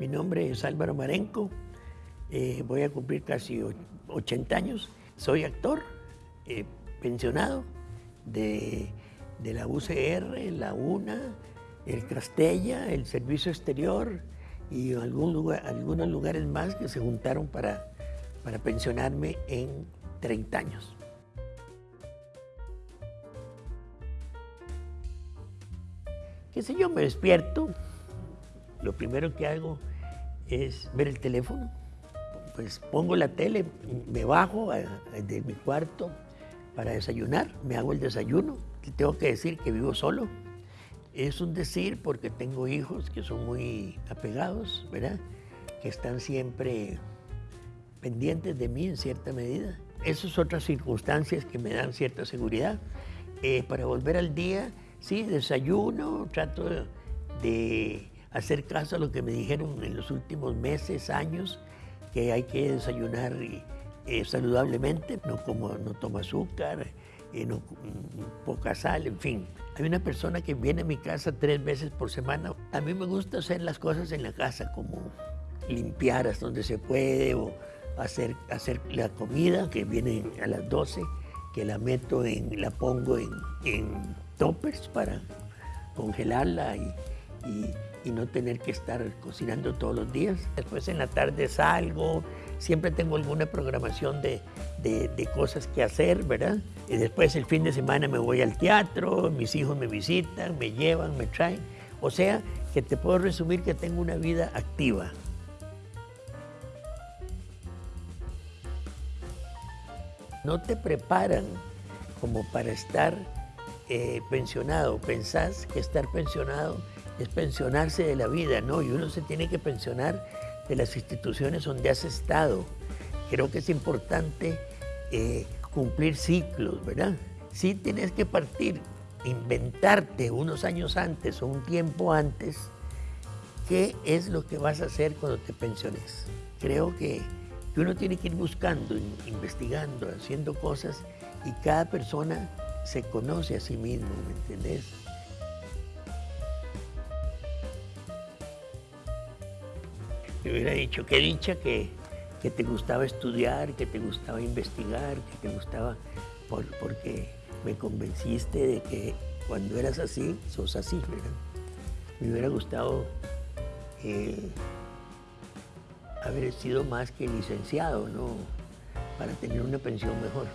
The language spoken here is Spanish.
Mi nombre es Álvaro Marenco, eh, voy a cumplir casi 80 años. Soy actor, eh, pensionado de, la UCR, la UNA, el Castella, el Servicio Exterior y algún algunos lugares más que se juntaron para, para pensionarme en 30 años. qué sé yo, me despierto, lo primero que hago es ver el teléfono, pues pongo la tele, me bajo de mi cuarto para desayunar, me hago el desayuno, tengo que decir que vivo solo, es un decir porque tengo hijos que son muy apegados, ¿verdad? Que están siempre pendientes de mí en cierta medida. Esas otras circunstancias que me dan cierta seguridad. Eh, para volver al día, Sí, desayuno, trato de hacer caso a lo que me dijeron en los últimos meses, años, que hay que desayunar eh, saludablemente, no, como, no tomo azúcar, eh, no, mm, poca sal, en fin. Hay una persona que viene a mi casa tres veces por semana. A mí me gusta hacer las cosas en la casa, como limpiar hasta donde se puede o hacer, hacer la comida que viene a las 12, que la meto en, la pongo en toppers para congelarla y, no tener que estar cocinando todos los días. Después en la tarde salgo, siempre tengo alguna programación de, cosas que hacer, ¿verdad? Y después el fin de semana me voy al teatro, mis hijos me visitan, me llevan, me traen. O sea, que te puedo resumir que tengo una vida activa. No te preparan como para estar eh, pensionado. Pensás que estar pensionado es pensionarse de la vida, ¿no? Y uno se tiene que pensionar de las instituciones donde has estado. Creo que es importante eh, cumplir ciclos, ¿verdad? Sí tienes que partir, inventarte unos años antes o un tiempo antes qué es lo que vas a hacer cuando te pensiones. Creo que, que uno tiene que ir buscando, investigando, haciendo cosas y cada persona se conoce a sí mismo, ¿me entendés? Me hubiera dicho, qué dicha que, te gustaba estudiar, que te gustaba investigar, que te gustaba, porque me convenciste de que cuando eras así, sos así, ¿verdad? Me hubiera gustado eh, haber sido más que licenciado, ¿no? Para tener una pensión mejor.